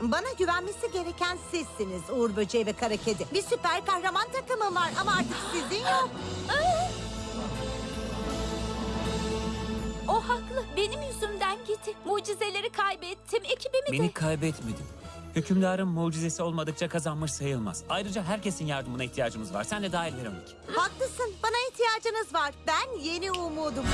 Bana güvenmesi gereken sizsiniz Uğur Böceği ve Kara Kedi. Bir süper kahraman takımım var ama artık sizin yok. O haklı. Benim yüzümden gitti. Mucizeleri kaybettim. Ekibimi Beni de. kaybetmedin. Hükümdarın mucizesi olmadıkça kazanmış sayılmaz. Ayrıca herkesin yardımına ihtiyacımız var. Sen de dahil Veronik. Haklısın. Bana ihtiyacınız var. Ben yeni umudum.